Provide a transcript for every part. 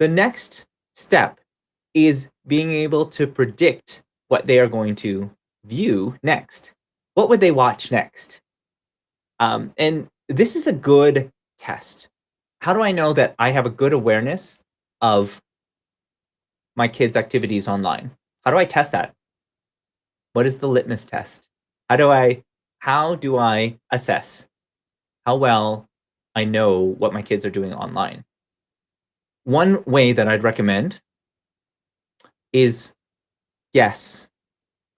The next step is being able to predict what they are going to view next. What would they watch next? Um, and this is a good test. How do I know that I have a good awareness of my kids' activities online? How do I test that? What is the litmus test? How do I how do I assess how well I know what my kids are doing online? One way that I'd recommend is guess,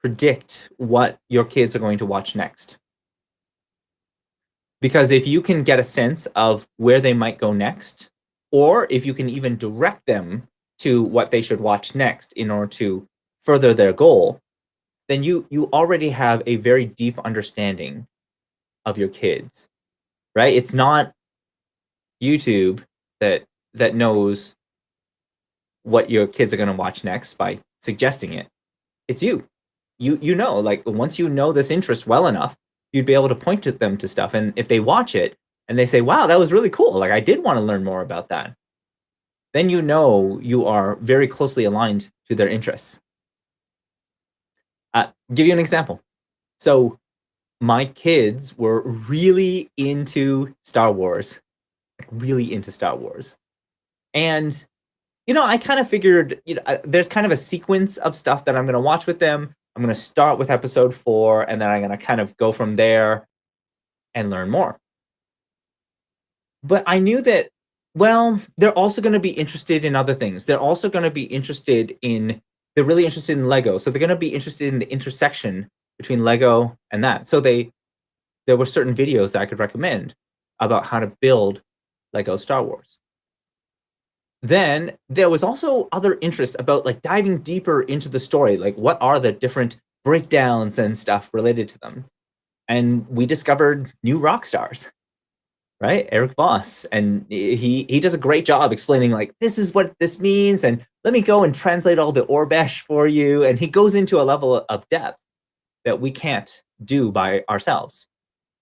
predict what your kids are going to watch next. Because if you can get a sense of where they might go next, or if you can even direct them to what they should watch next in order to further their goal, then you you already have a very deep understanding of your kids, right? It's not YouTube that that knows what your kids are going to watch next by suggesting it. It's you. You you know, like once you know this interest well enough, you'd be able to point to them to stuff. And if they watch it and they say, "Wow, that was really cool. Like I did want to learn more about that." Then you know you are very closely aligned to their interests. Uh, give you an example. So my kids were really into Star Wars, really into Star Wars. And, you know, I kind of figured, you know, there's kind of a sequence of stuff that I'm going to watch with them. I'm going to start with episode four, and then I'm going to kind of go from there and learn more. But I knew that, well, they're also going to be interested in other things. They're also going to be interested in they're really interested in Lego. So they're going to be interested in the intersection between Lego and that. So they, there were certain videos that I could recommend about how to build Lego Star Wars. Then there was also other interest about like diving deeper into the story. Like what are the different breakdowns and stuff related to them? And we discovered New Rockstars right? Erik Voss. And he, he does a great job explaining like, this is what this means. And let me go and translate all the Aurebesh for you. And he goes into a level of depth that we can't do by ourselves.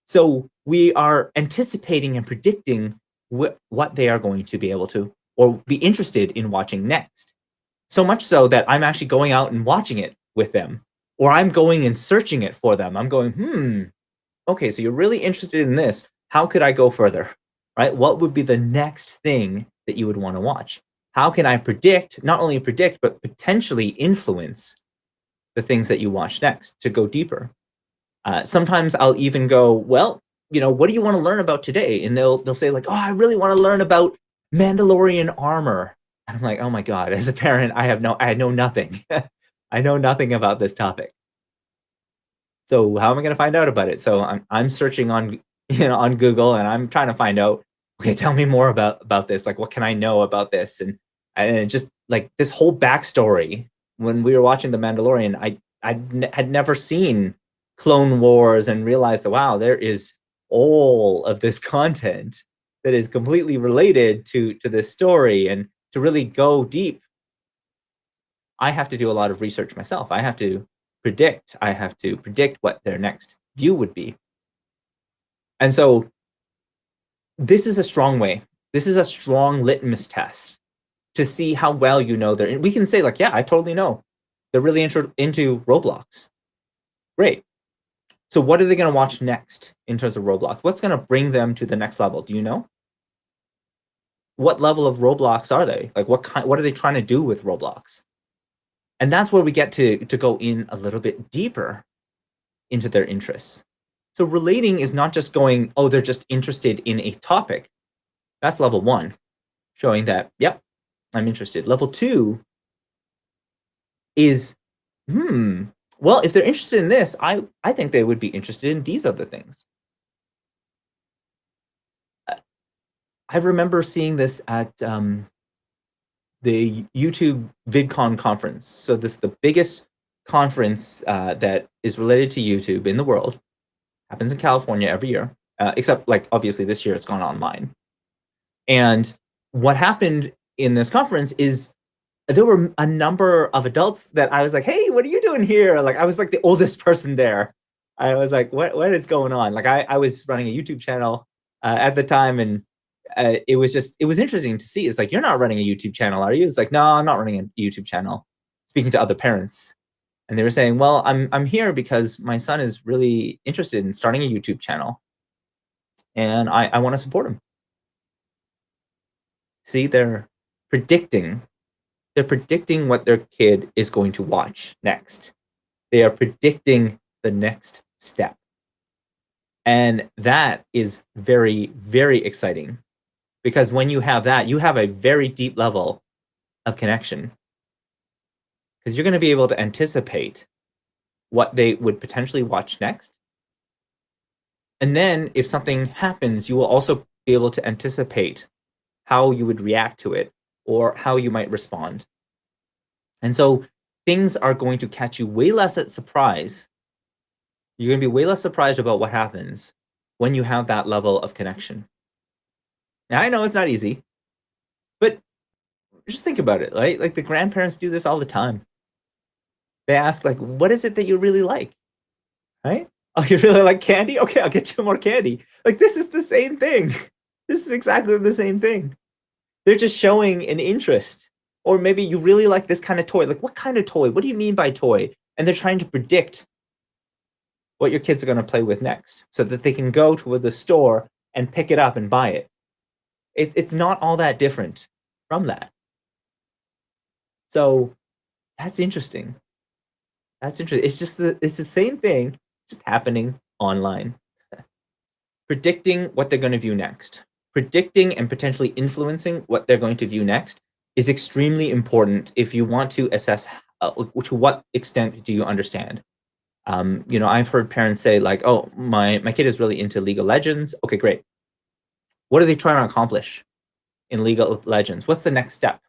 So we are anticipating and predicting wh what they are going to be able to or be interested in watching next. So much so that I'm actually going out and watching it with them or I'm going and searching it for them. I'm going, hmm, okay, so you're really interested in this how could I go further, right? What would be the next thing that you would want to watch? How can I predict, not only predict, but potentially influence the things that you watch next to go deeper? Uh, sometimes I'll even go, well, you know, what do you want to learn about today? And they'll they'll say like, oh, I really want to learn about Mandalorian armor. I'm like, oh my god, as a parent, I have no, I know nothing. I know nothing about this topic. So how am I going to find out about it? So I'm I'm searching on you know, on Google and I'm trying to find out, okay, tell me more about, about this. Like, what can I know about this? And, and just like this whole backstory, when we were watching The Mandalorian, I, I had never seen Clone Wars and realized that, wow, there is all of this content that is completely related to, to this story and to really go deep. I have to do a lot of research myself. I have to predict. I have to predict what their next view would be. And so this is a strong way. This is a strong litmus test to see how well you know they're, we can say like, yeah, I totally know. They're really into, into Roblox. Great. So what are they going to watch next in terms of Roblox? What's going to bring them to the next level? Do you know? What level of Roblox are they? Like what kind, what are they trying to do with Roblox? And that's where we get to, to go in a little bit deeper into their interests. So relating is not just going, oh, they're just interested in a topic. That's level one, showing that, yep, I'm interested. Level two is, hmm, well, if they're interested in this, I, I think they would be interested in these other things. I remember seeing this at um, the YouTube VidCon conference. So this is the biggest conference uh, that is related to YouTube in the world happens in California every year, uh, except like obviously this year it's gone online. And what happened in this conference is there were a number of adults that I was like, hey, what are you doing here? Like I was like the oldest person there. I was like, what, what is going on? Like I, I was running a YouTube channel uh, at the time and uh, it was just it was interesting to see. It's like you're not running a YouTube channel, are you? It's like no, I'm not running a YouTube channel. Speaking to other parents, and they were saying, well, I'm I'm here because my son is really interested in starting a YouTube channel, and I I want to support him. See, they're predicting, they're predicting what their kid is going to watch next. They are predicting the next step. And that is very, very exciting because when you have that, you have a very deep level of connection because you're going to be able to anticipate what they would potentially watch next. And then if something happens, you will also be able to anticipate how you would react to it or how you might respond. And so things are going to catch you way less at surprise. You're going to be way less surprised about what happens when you have that level of connection. Now, I know it's not easy, but just think about it, right? Like the grandparents do this all the time. They ask like, what is it that you really like? Right? Oh, you really like candy? Okay, I'll get you more candy. Like this is the same thing. This is exactly the same thing. They're just showing an interest. Or maybe you really like this kind of toy. Like, what kind of toy? What do you mean by toy? And they're trying to predict what your kids are going to play with next so that they can go to the store and pick it up and buy it. it it's not all that different from that. So that's interesting. That's interesting. It's just the, it's the same thing, just happening online. Predicting what they're going to view next predicting and potentially influencing what they're going to view next is extremely important if you want to assess uh, to what extent do you understand. Um, you know, I've heard parents say like, oh, my, my kid is really into League of Legends. Okay, great. What are they trying to accomplish in League of Legends? What's the next step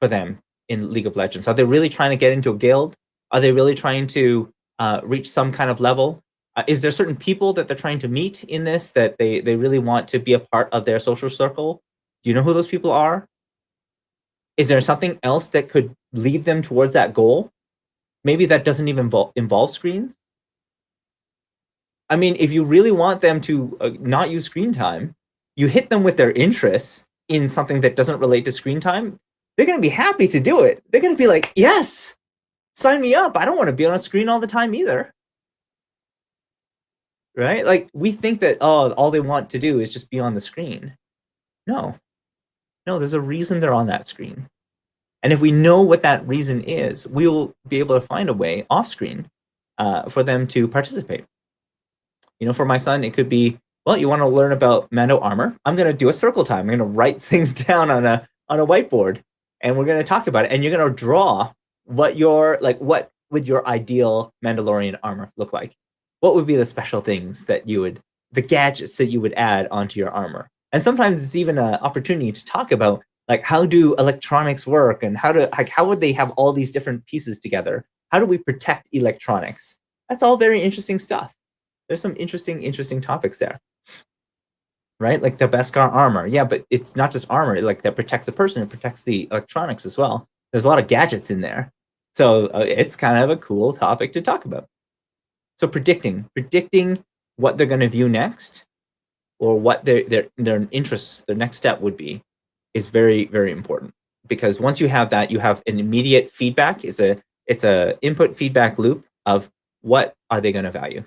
for them in League of Legends? Are they really trying to get into a guild? Are they really trying to uh, reach some kind of level? Uh, is there certain people that they're trying to meet in this that they, they really want to be a part of their social circle? Do you know who those people are? Is there something else that could lead them towards that goal? Maybe that doesn't even involve, involve screens. I mean, if you really want them to uh, not use screen time, you hit them with their interests in something that doesn't relate to screen time, they're going to be happy to do it. They're going to be like, yes, sign me up. I don't want to be on a screen all the time either right? Like we think that, oh, all they want to do is just be on the screen. No, no, there's a reason they're on that screen. And if we know what that reason is, we will be able to find a way off screen uh, for them to participate. You know, for my son, it could be, well, you want to learn about Mando armor. I'm going to do a circle time. I'm going to write things down on a on a whiteboard, and we're going to talk about it. And you're going to draw what your like what would your ideal Mandalorian armor look like what would be the special things that you would, the gadgets that you would add onto your armor? And sometimes it's even an opportunity to talk about like how do electronics work and how to like how would they have all these different pieces together? How do we protect electronics? That's all very interesting stuff. There's some interesting, interesting topics there. Right? Like the Beskar armor. Yeah, but it's not just armor, like that protects the person, it protects the electronics as well. There's a lot of gadgets in there. So uh, it's kind of a cool topic to talk about. So predicting, predicting what they're going to view next or what their, their, their interests, their next step would be is very, very important. Because once you have that, you have an immediate feedback. It's a, it's a input feedback loop of what are they going to value.